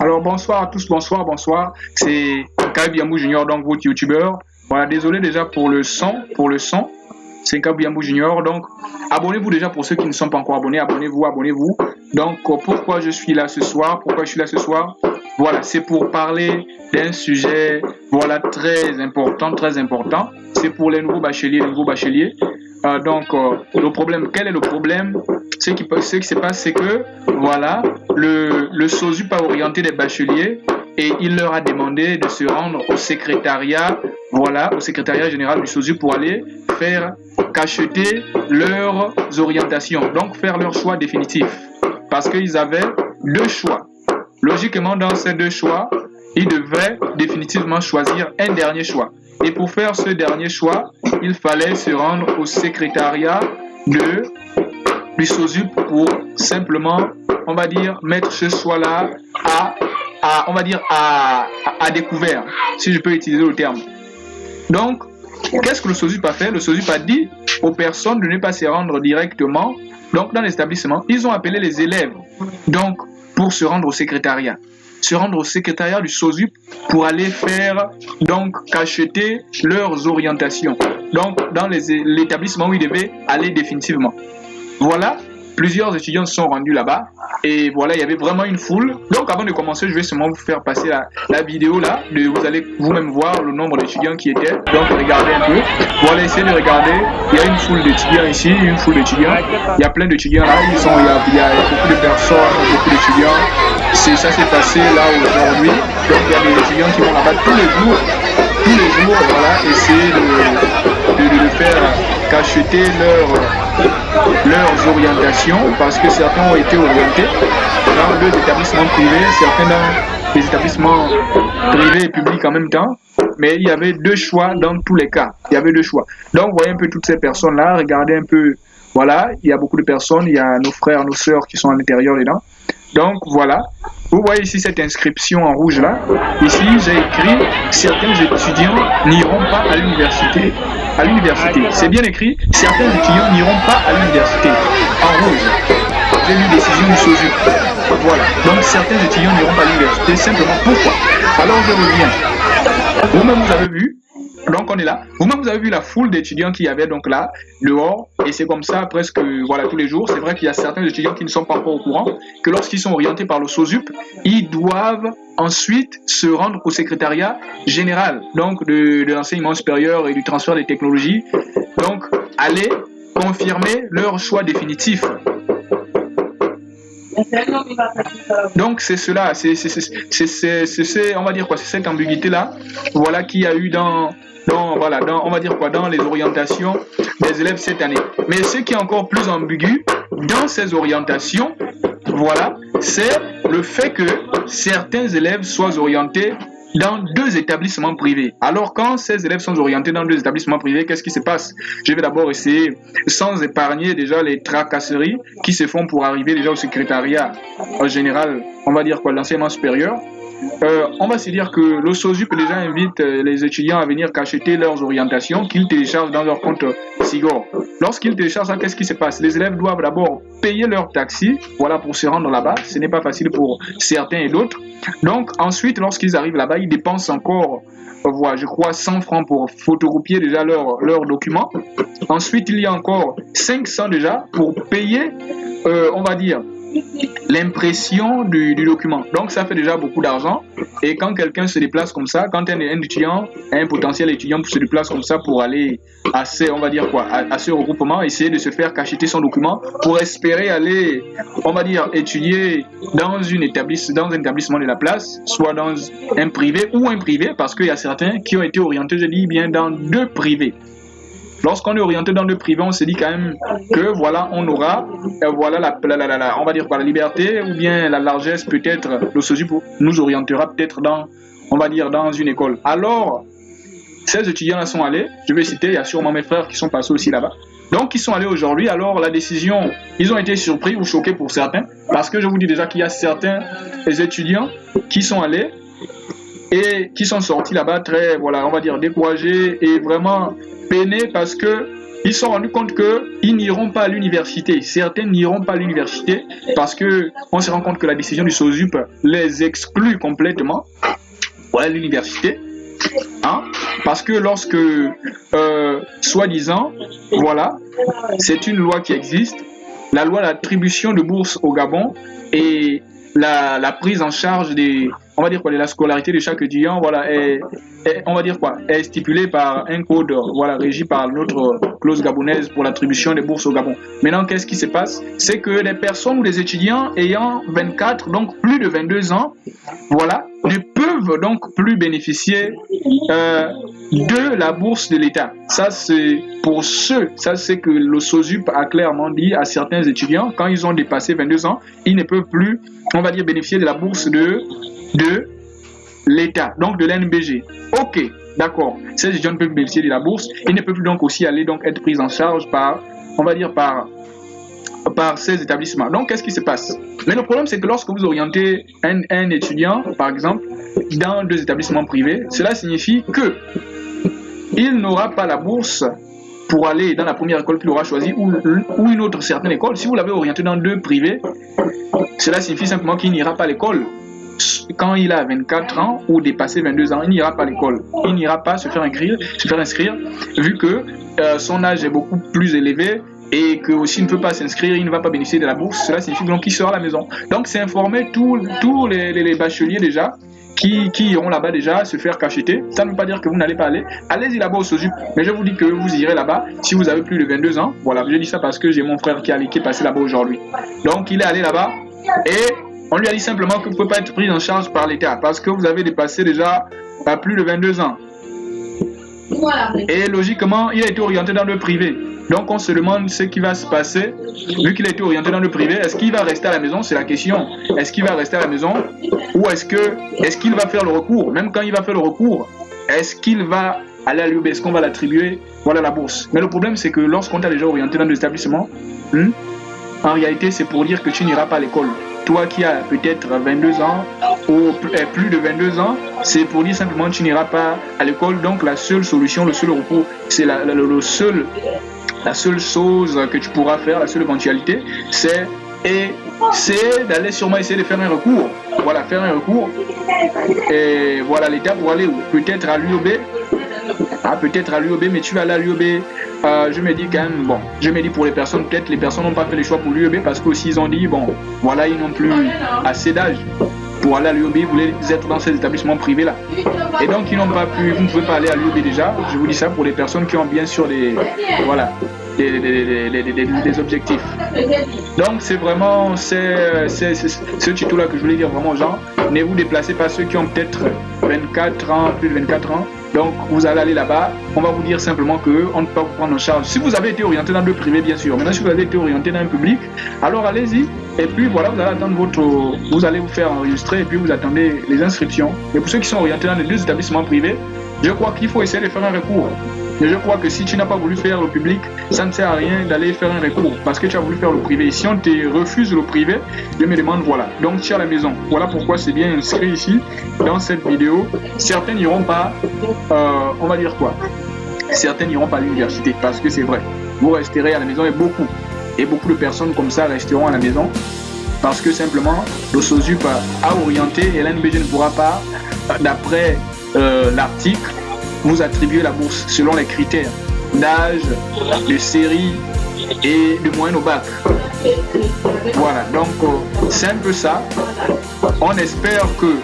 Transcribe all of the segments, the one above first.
Alors bonsoir à tous, bonsoir, bonsoir. C'est Kabiamou Junior, donc votre youtubeur. Voilà, désolé déjà pour le son, pour le son. C'est Kabiamou Junior, donc abonnez-vous déjà pour ceux qui ne sont pas encore abonnés, abonnez-vous, abonnez-vous. Donc pourquoi je suis là ce soir, pourquoi je suis là ce soir? Voilà, c'est pour parler d'un sujet, voilà, très important, très important. C'est pour les nouveaux bacheliers, les nouveaux bacheliers. Euh, donc, euh, le problème, quel est le problème? Ce qui, ce qui se passe, c'est que, voilà, le, le SOSUP a orienté des bacheliers et il leur a demandé de se rendre au secrétariat, voilà, au secrétariat général du SOSUP pour aller faire cacheter leurs orientations, donc faire leur choix définitif. Parce qu'ils avaient deux choix. Logiquement, dans ces deux choix, ils devaient définitivement choisir un dernier choix. Et pour faire ce dernier choix, il fallait se rendre au secrétariat de, du SOSUP pour simplement, on va dire, mettre ce choix-là à, découvert, si je peux utiliser le terme. Donc, qu'est-ce que le SOSUP a fait? Le SOSUP a dit aux personnes de ne pas se rendre directement dans l'établissement. Ils ont appelé les élèves donc pour se rendre au secrétariat se rendre au secrétariat du SOSUP pour aller faire, donc, cacheter leurs orientations. Donc, dans l'établissement où ils devaient aller définitivement. Voilà Plusieurs étudiants sont rendus là-bas et voilà, il y avait vraiment une foule. Donc avant de commencer, je vais seulement vous faire passer la, vidéo là. Vous allez vous-même voir le nombre d'étudiants qui étaient. Donc regardez un peu. Voilà, essayez de regarder. Il y a une foule d'étudiants ici, une foule d'étudiants. Il y a plein d'étudiants là. Ils sont, il, y a, il y a beaucoup de personnes, beaucoup d'étudiants. C'est ça s'est passé là aujourd'hui. Donc il y a des étudiants qui vont là-bas tous les jours. Tous les jours, voilà, essayer de, de, de, de faire cacheter leur leurs orientations parce que certains ont été orientés dans deux établissements privés, certains dans des établissements privés et publics en même temps. Mais il y avait deux choix dans tous les cas. Il y avait deux choix. Donc, voyez un peu toutes ces personnes-là. Regardez un peu. Voilà, il y a beaucoup de personnes. Il y a nos frères, nos sœurs qui sont à l'intérieur dedans. Donc, voilà. Vous voyez ici cette inscription en rouge là. Ici, j'ai écrit certains étudiants n'iront pas à l'université. À l'université. C'est bien écrit. Certains étudiants n'iront pas à l'université. En rouge. J'ai lu décision du SOSU. Voilà. Donc certains étudiants n'iront pas à l'université. Simplement pourquoi? Alors je reviens. Vous-même vous avez vu donc on est là. Vous-même, vous avez vu la foule d'étudiants qu'il y avait donc là, dehors, et c'est comme ça presque voilà tous les jours. C'est vrai qu'il y a certains étudiants qui ne sont pas encore au courant que lorsqu'ils sont orientés par le SOSUP, ils doivent ensuite se rendre au secrétariat général donc de, de l'enseignement supérieur et du transfert des technologies. Donc aller confirmer leur choix définitif. Donc c'est cela, c'est on va dire quoi, c'est cette ambiguïté là, voilà qui a eu dans dans, voilà, dans, on va dire quoi, dans les orientations des élèves cette année. Mais ce qui est encore plus ambigu dans ces orientations, voilà, c'est le fait que certains élèves soient orientés dans deux établissements privés. Alors quand ces élèves sont orientés dans deux établissements privés, qu'est-ce qui se passe? Je vais d'abord essayer, sans épargner déjà les tracasseries qui se font pour arriver déjà au secrétariat en général, on va dire quoi, l'enseignement supérieur, euh, on va se dire que le SOSUP déjà invite euh, les étudiants à venir cacheter leurs orientations qu'ils téléchargent dans leur compte SIGOR. Lorsqu'ils téléchargent ça, qu'est-ce qui se passe? Les élèves doivent d'abord payer leur taxi, voilà, pour se rendre là-bas. Ce n'est pas facile pour certains et d'autres. Donc ensuite, lorsqu'ils arrivent là-bas, ils dépensent encore euh, voilà, je crois 100 francs pour photocopier déjà leurs leur documents. Ensuite, il y a encore 500 déjà pour payer, on va dire, l'impression du, document. Donc ça fait déjà beaucoup d'argent. Et quand quelqu'un se déplace comme ça, quand un, étudiant, un potentiel étudiant se déplace comme ça pour aller à ce, on va dire quoi, à, ce regroupement, essayer de se faire cacheter son document pour espérer aller, on va dire, étudier dans, une dans un établissement de la place, soit dans un privé ou un privé, parce qu'il y a certains qui ont été orientés, je dis bien, dans deux privés. Lorsqu'on est orienté dans le privé, on se dit quand même que voilà, on aura, euh, voilà, la, on va dire quoi, la liberté ou bien la largesse peut-être, le SOSUP nous orientera peut-être dans, on va dire, dans une école. Alors, ces étudiants-là sont allés, je vais citer, il y a sûrement mes frères qui sont passés aussi là-bas. Donc, ils sont allés aujourd'hui. Alors, la décision, ils ont été surpris ou choqués pour certains, parce que je vous dis déjà qu'il y a certains étudiants qui sont allés qui sont sortis là-bas très, voilà, on va dire découragés et vraiment peinés parce que ils se sont rendus compte qu'ils n'iront pas à l'université. Certains n'iront pas à l'université parce que on se rend compte que la décision du SOSUP les exclut complètement à l'université. Hein? Parce que lorsque, euh, soi-disant, voilà, c'est une loi qui existe, la loi d'attribution de bourse au Gabon et la, la, prise en charge des, on va dire quoi, de la scolarité de chaque étudiant, voilà, est, on va dire quoi, est stipulée par un code, voilà, régi par notre clause gabonaise pour l'attribution des bourses au Gabon. Maintenant, qu'est-ce qui se passe? C'est que les personnes ou les étudiants ayant 24, donc plus de 22 ans, voilà, peuvent donc plus bénéficier euh, de la bourse de l'État. Ça, c'est pour ceux, ça c'est que le SOSUP a clairement dit à certains étudiants, quand ils ont dépassé 22 ans, ils ne peuvent plus, on va dire, bénéficier de la bourse de, de l'État, donc de l'NBG. Ok, d'accord. Ces étudiants peuvent bénéficier de la bourse. Ils ne peuvent donc aussi aller donc être pris en charge par, on va dire, par par ces établissements. Donc, qu'est-ce qui se passe? Mais le problème, c'est que lorsque vous orientez un, étudiant, par exemple, dans deux établissements privés, cela signifie que il n'aura pas la bourse pour aller dans la première école qu'il aura choisie ou, une autre certaine école. Si vous l'avez orienté dans deux privés, cela signifie simplement qu'il n'ira pas à l'école quand il a 24 ans ou dépassé 22 ans, il n'ira pas à l'école. Il n'ira pas se faire inscrire, se faire inscrire vu que euh, son âge est beaucoup plus élevé et que aussi ne peut pas s'inscrire, il ne va pas bénéficier de la bourse. Cela signifie donc qu'il sera à la maison. Donc c'est informer tous les, les, les, bacheliers déjà qui, qui iront là-bas déjà se faire cacheter. Ça ne veut pas dire que vous n'allez pas aller. Allez-y là-bas au SOSUP. Mais je vous dis que vous irez là-bas si vous avez plus de 22 ans. Voilà, je dis ça parce que j'ai mon frère qui, est qui est passé là-bas aujourd'hui. Donc il est allé là-bas et on lui a dit simplement que vous ne pouvez pas être pris en charge par l'État parce que vous avez dépassé déjà à plus de 22 ans. Et logiquement, il a été orienté dans le privé. Donc on se demande ce qui va se passer, vu qu'il a été orienté dans le privé, est-ce qu'il va rester à la maison? C'est la question. Est-ce qu'il va rester à la maison? Ou est-ce que est-ce qu'il va faire le recours? Même quand il va faire le recours, est-ce qu'il va aller à l'UB Est-ce qu'on va l'attribuer? Voilà la bourse. Mais le problème c'est que lorsqu'on t'a déjà orienté dans des établissements, hmm, en réalité c'est pour dire que tu n'iras pas à l'école. Toi qui as peut-être 22 ans ou plus de 22 ans, c'est pour dire simplement que tu n'iras pas à l'école. Donc la seule solution, le seul recours, c'est le seul la seule chose que tu pourras faire, la seule éventualité, c'est d'aller sûrement essayer de faire un recours. Voilà, faire un recours. Et voilà, l'État pour aller Peut-être à l'UOB. Ah, peut-être à l'UOB, mais tu vas aller à l'UOB. Euh, je me dis quand même, bon, je me dis pour les personnes, peut-être les personnes n'ont pas fait le choix pour l'UOB parce qu'aussi ils ont dit, bon, voilà, ils n'ont plus assez d'âge pour aller à l'UOB, vous voulez être dans ces établissements privés là. Et donc ils n'ont pas pu, vous ne pouvez pas aller à l'UOB déjà. Je vous dis ça pour les personnes qui ont bien sûr des, voilà, des, des, des, des objectifs. Donc c'est vraiment ce tuto là que je voulais dire vraiment aux gens. Ne vous déplacez pas ceux qui ont peut-être 24 ans, plus de 24 ans. Donc vous allez aller là-bas, on va vous dire simplement que on ne peut pas vous prendre en charge. Si vous avez été orienté dans le privé, bien sûr. Maintenant, si vous avez été orienté dans un public, alors allez-y. Et puis voilà, vous allez attendre votre, vous allez vous faire enregistrer et puis vous attendez les inscriptions. Et pour ceux qui sont orientés dans les deux établissements privés, je crois qu'il faut essayer de faire un recours. Mais je crois que si tu n'as pas voulu faire le public, ça ne sert à rien d'aller faire un recours parce que tu as voulu faire le privé. Si on te refuse le privé, je me demande voilà. Donc tu es à la maison. Voilà pourquoi c'est bien inscrit ici dans cette vidéo. Certains n'iront pas, euh, on va dire quoi? Certains n'iront pas à l'université parce que c'est vrai. Vous resterez à la maison et beaucoup. Et beaucoup de personnes comme ça resteront à la maison parce que simplement le SOSUP a orienté et l'NBG ne pourra pas, d'après euh, l'article, vous attribuer la bourse selon les critères d'âge, de série et de moyenne au bac. Voilà, donc euh, c'est un peu ça. On espère que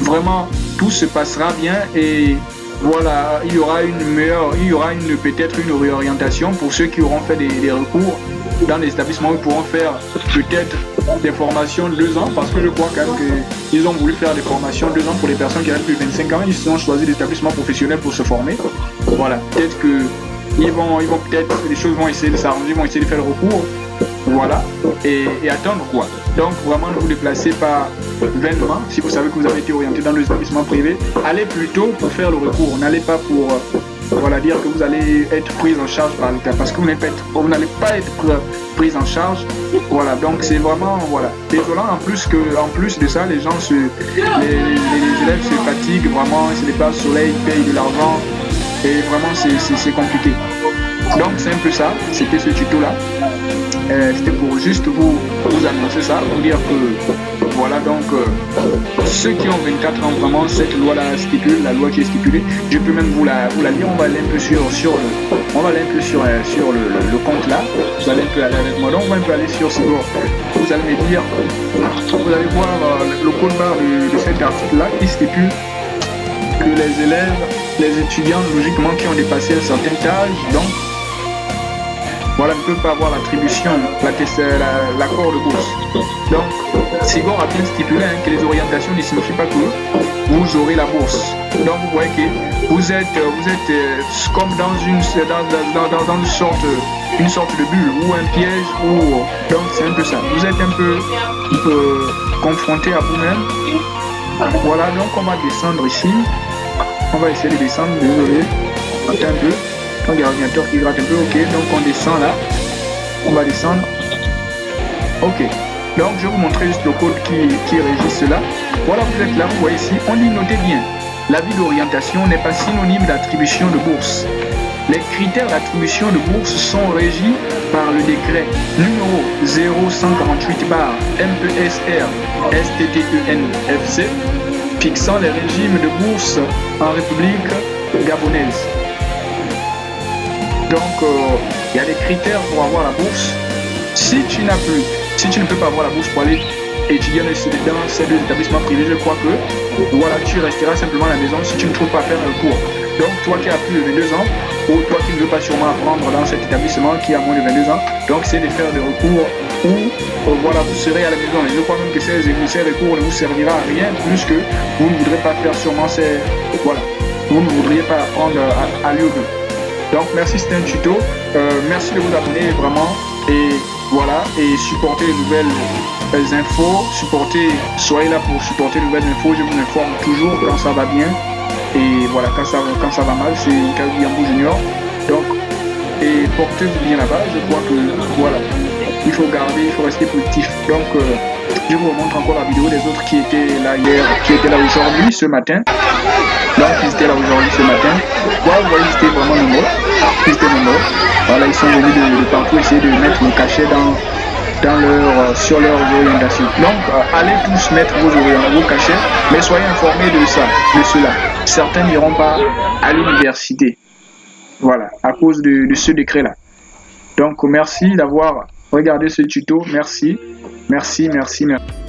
vraiment tout se passera bien et voilà, il y aura une meilleure, il y aura une peut-être une réorientation pour ceux qui auront fait des, des recours dans les établissements, ils pourront faire peut-être des formations de deux ans, parce que je crois quand même qu'ils ont voulu faire des formations de deux ans pour les personnes qui avaient plus de 25 ans, ils ont choisi des établissements professionnels pour se former. Voilà, peut-être que ils vont, ils vont peut-être, les choses vont essayer de s'arranger, vont essayer de faire le recours, voilà, et, attendre quoi. Donc vraiment ne vous déplacez pas vainement, si vous savez que vous avez été orienté dans les établissements privés, allez plutôt pour faire le recours, n'allez pas pour voilà, dire que vous allez être prise en charge par l'État parce que vous n'allez pas être prise en charge. Voilà, donc c'est vraiment voilà, désolant. En plus, que, en plus de ça, les gens se, les, les élèves se fatiguent vraiment, se déplacent au soleil, ils payent de l'argent et vraiment c'est compliqué. Donc c'est un peu ça, c'était ce tuto là. Euh, c'était pour juste vous, vous annoncer ça, vous dire que voilà donc euh, ceux qui ont 24 ans vraiment cette loi là stipule, la loi qui est stipulée, je peux même vous la, vous la lire, on va aller un peu sur, sur le on va aller un peu sur, euh, sur le, compte là, vous allez un peu aller avec moi, donc on va un peu aller sur ce vous allez me dire, vous allez voir le code barre de, cet article là qui stipule que les élèves, les étudiants logiquement qui ont dépassé un certain âge, donc voilà, ne peut pas avoir l'attribution, l'accord de bourse. Donc, Sigor a bien stipulé hein, que les orientations ne signifient pas que vous aurez la bourse. Donc, vous voyez que vous êtes, vous êtes euh, comme dans une, dans, dans, une, sorte, une sorte de bulle ou un piège. Ou, donc, c'est un peu ça. Vous êtes un peu, un peu confronté à vous-même. Voilà, donc on va descendre ici. On va essayer de descendre, désolé. Attends un peu. Donc il y a l'ordinateur qui gratte un peu, ok, donc on descend là, on va descendre, ok, donc je vais vous montrer juste le code qui, qui régit cela, voilà vous êtes là, vous voyez ici, on dit notez bien, l'avis d'orientation n'est pas synonyme d'attribution de bourse. Les critères d'attribution de bourse sont régis par le décret numéro 0148 bar MESR STTENFC fixant les régimes de bourse en République gabonaise. Donc, euh, il y a des critères pour avoir la bourse. Si tu n'as plus, si tu ne peux pas avoir la bourse pour aller étudier dans ces deux établissements privés, je crois que voilà, tu resteras simplement à la maison si tu ne trouves pas faire un cours. Donc, toi qui as plus de 22 ans, ou toi qui ne veux pas sûrement apprendre dans cet établissement qui a moins de 22 ans, donc c'est de faire des recours ou euh, voilà, vous serez à la maison. Et je crois même que ces, ces recours ne vous servira à rien plus que vous ne voudrez pas faire sûrement ces. Voilà, vous ne voudriez pas apprendre à, à donc merci, c'était un tuto. Euh, merci de vous abonner vraiment. Et voilà, et supporter les nouvelles euh, infos. Supporter, soyez là pour supporter les nouvelles infos. Je vous informe toujours quand ça va bien. Et voilà, quand ça, quand ça va mal, c'est Yambo Junior. Donc, et portez-vous bien là-bas. Je crois que voilà, il faut garder, il faut rester positif. Donc, euh, je vous montre encore la vidéo des autres qui étaient là hier, qui étaient là aujourd'hui, ce matin. Donc, ils étaient là aujourd'hui, ce matin. Voilà, vous voyez, ils vraiment nombreux. Ils étaient. Voilà, ils sont venus de, partout essayer de mettre le cachet dans, dans leur, euh, sur leurs orientations. Donc, euh, allez tous mettre vos, vos cachets, mais soyez informés de ça, de cela. Certains n'iront pas à l'université. Voilà, à cause de, de ce décret-là. Donc, merci d'avoir regardé ce tuto. Merci, merci, merci, merci.